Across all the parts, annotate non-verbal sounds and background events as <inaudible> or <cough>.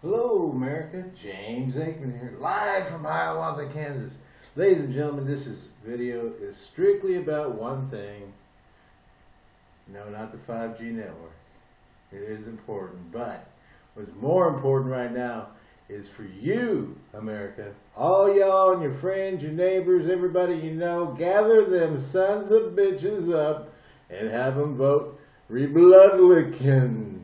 Hello, America. James Aikman here, live from Hiawatha, Kansas. Ladies and gentlemen, this is video is strictly about one thing. No, not the 5G network. It is important, but what's more important right now is for you, America. All y'all and your friends, your neighbors, everybody you know, gather them sons of bitches up and have them vote Rebloodlicken.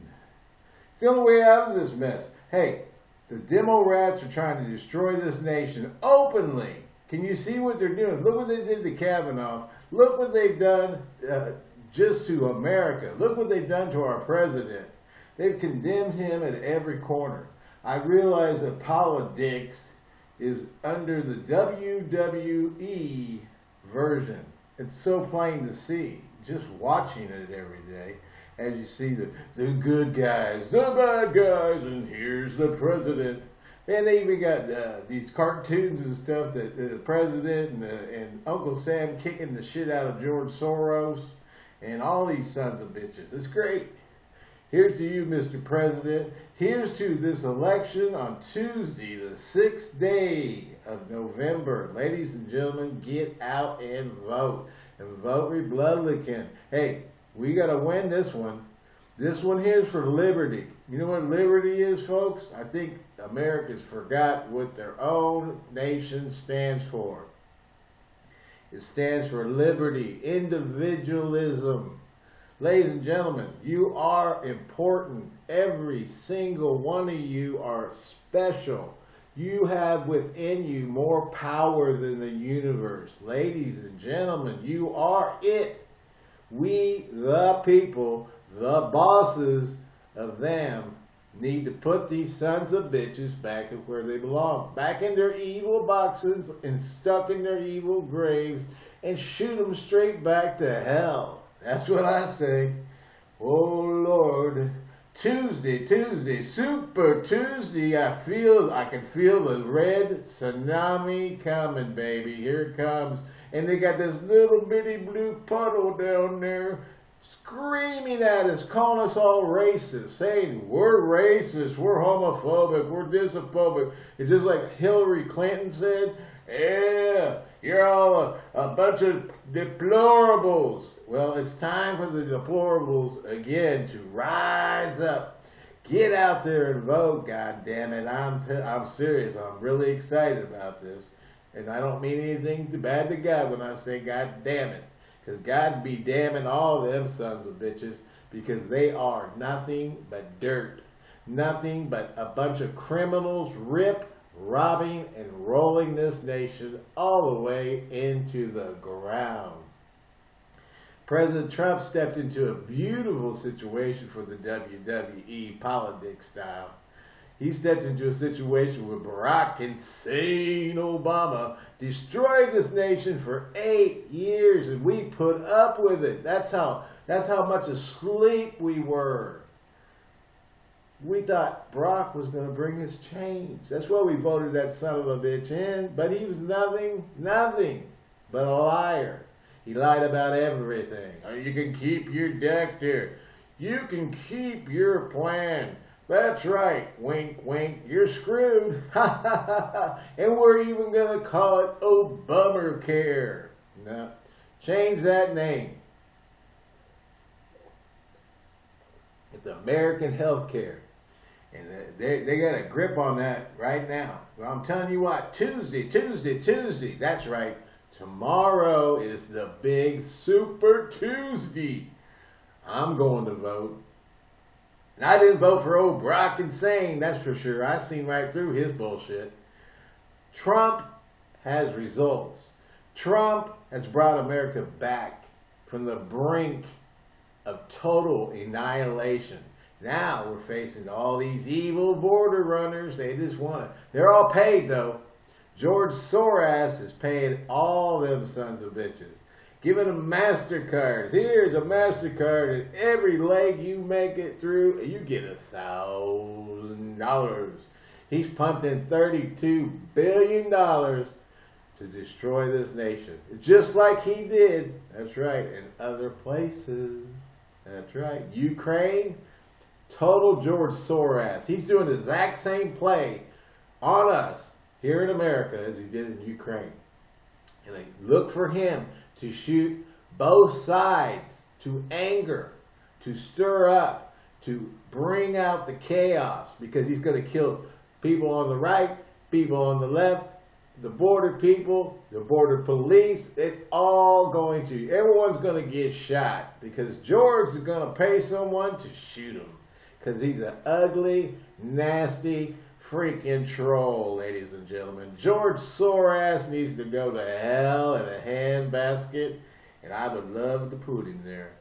It's the only way out of this mess. Hey, the demo rats are trying to destroy this nation openly. Can you see what they're doing? Look what they did to Kavanaugh. Look what they've done uh, just to America. Look what they've done to our president. They've condemned him at every corner. I realize that politics is under the WWE version. It's so plain to see, just watching it every day as you see the, the good guys, the bad guys, and here's the president. And they even got uh, these cartoons and stuff that the president and, and Uncle Sam kicking the shit out of George Soros and all these sons of bitches. It's great. Here's to you, Mr. President. Here's to this election on Tuesday, the sixth day of November. Ladies and gentlemen, get out and vote. And vote Republican. Hey, we got to win this one. This one here is for liberty. You know what liberty is, folks? I think America's forgot what their own nation stands for. It stands for liberty, individualism. Ladies and gentlemen, you are important. Every single one of you are special. You have within you more power than the universe. Ladies and gentlemen, you are it. We, the people, the bosses of them, need to put these sons of bitches back where they belong. Back in their evil boxes and stuck in their evil graves and shoot them straight back to hell. That's what I say. Oh Lord. Tuesday, Tuesday, Super Tuesday. I feel, I can feel the red tsunami coming, baby. Here it comes. And they got this little bitty blue puddle down there screaming at us, calling us all racist, saying we're racist, we're homophobic, we're disphobic. It's just like Hillary Clinton said, yeah, you're all a, a bunch of deplorables. Well, it's time for the deplorables again to rise up. Get out there and vote, God damn it. I'm, I'm serious. I'm really excited about this. And I don't mean anything bad to God when I say God damn it. Because God be damning all them sons of bitches because they are nothing but dirt. Nothing but a bunch of criminals rip, robbing, and rolling this nation all the way into the ground. President Trump stepped into a beautiful situation for the WWE politics style. He stepped into a situation where Barack Hussein Obama destroyed this nation for eight years, and we put up with it. That's how that's how much asleep we were. We thought Brock was going to bring us change. That's why we voted that son of a bitch in. But he was nothing, nothing but a liar. He lied about everything. Oh, you can keep your doctor. You can keep your plan. That's right, wink, wink, you're screwed. <laughs> and we're even going to call it Obamacare. No, change that name. It's American Health Care. And they, they got a grip on that right now. Well, I'm telling you what, Tuesday, Tuesday, Tuesday. That's right. Tomorrow is the big Super Tuesday. I'm going to vote. And I didn't vote for old Brock Insane, that's for sure. I seen right through his bullshit. Trump has results. Trump has brought America back from the brink of total annihilation. Now we're facing all these evil border runners. They just want to. They're all paid though. George Soros is paying all them sons of bitches giving them MasterCards. Here's a MasterCard, and every leg you make it through, you get a thousand dollars. He's pumped in $32 billion to destroy this nation. Just like he did, that's right, in other places. That's right. Ukraine, Total George Soros. He's doing the exact same play on us here in America as he did in Ukraine. And they look for him to shoot both sides to anger, to stir up, to bring out the chaos because he's going to kill people on the right, people on the left, the border people, the border police. It's all going to, everyone's going to get shot because George is going to pay someone to shoot him because he's an ugly, nasty, freaking troll, ladies and gentlemen. George Soros needs to go to hell in a handbasket, and I would love to put him there.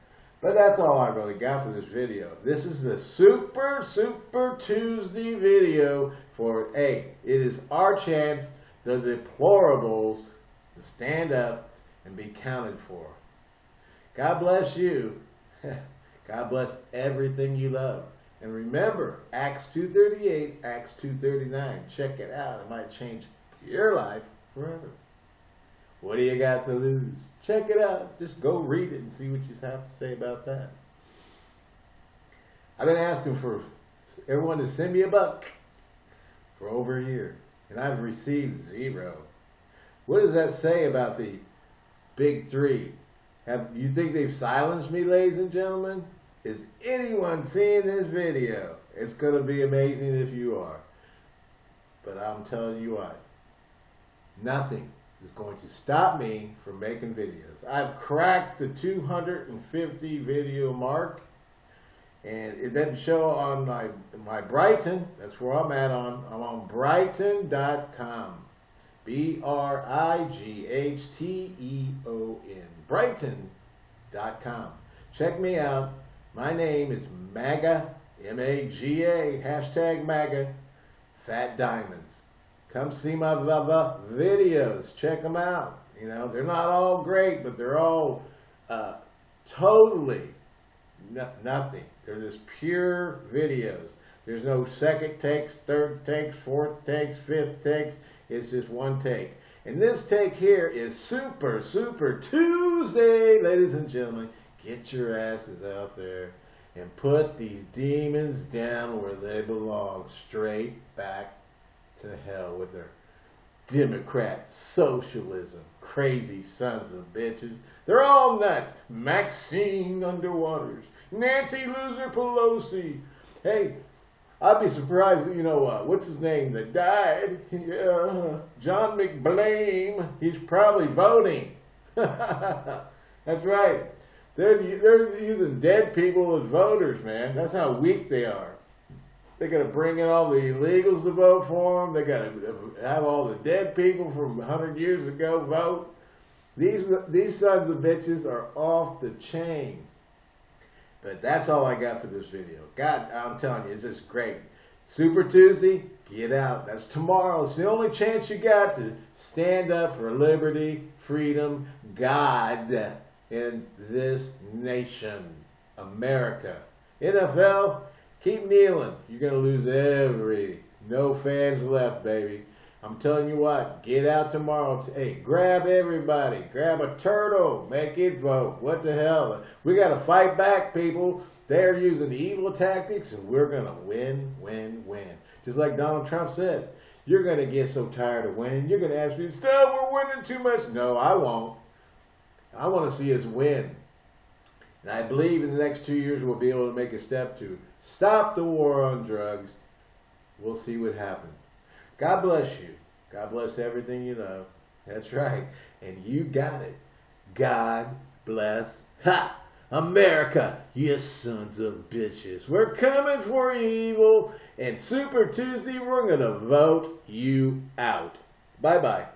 But that's all I really got for this video. This is the Super, Super Tuesday video for, hey, it is our chance, the deplorables, to stand up and be counted for. God bless you. <laughs> God bless everything you love. And remember, Acts 2.38, Acts 2.39. Check it out. It might change your life forever. What do you got to lose? Check it out. Just go read it and see what you have to say about that. I've been asking for everyone to send me a buck for over a year, and I've received zero. What does that say about the big three? Have you think they've silenced me, ladies and gentlemen? Is anyone seeing this video? It's going to be amazing if you are. But I'm telling you what, nothing is going to stop me from making videos. I've cracked the 250 video mark and it doesn't show on my my Brighteon. That's where I'm at on. I'm on Brighteon.com. B-R-I-G-H-T-E-O-N. Brighteon.com. Check me out. My name is MAGA, M-A-G-A, hashtag MAGA, Fat Diamonds. Come see my videos. Check them out. You know, they're not all great, but they're all uh, totally no, nothing. They're just pure videos. There's no second takes, third takes, fourth takes, fifth takes. It's just one take. And this take here is Super, Super Tuesday, ladies and gentlemen. Get your asses out there and put these demons down where they belong, straight back to hell with their Democrat, socialism, crazy sons of bitches. They're all nuts. Maxine Underwaters, Nancy Loser Pelosi. Hey, I'd be surprised, you know, uh, what's his name that died? Yeah, John McBlame. He's probably voting. <laughs> That's right. They're, they're using dead people as voters, man. That's how weak they are. They got to bring in all the illegals to vote for them. They got to have all the dead people from 100 years ago vote. These these sons of bitches are off the chain. But that's all I got for this video. God, I'm telling you, it's just great. Super Tuesday, get out. That's tomorrow. It's the only chance you got to stand up for liberty, freedom, God in this nation, America. NFL, keep kneeling. You're going to lose every. No fans left, baby. I'm telling you what, get out tomorrow. Hey, grab everybody. Grab a turtle. Make it vote. What the hell? We got to fight back, people. They're using evil tactics, and we're going to win, win, win. Just like Donald Trump says. You're going to get so tired of winning. You're going to ask me, stop, we're winning too much. No, I won't. I want to see us win. And I believe in the next two years we'll be able to make a step to stop the war on drugs. We'll see what happens. God bless you. God bless everything you love. That's right. And you got it. God bless. <laughs> Ha! America, you sons of bitches. We're coming for you, evil. And Super Tuesday, we're going to vote you out. Bye-bye.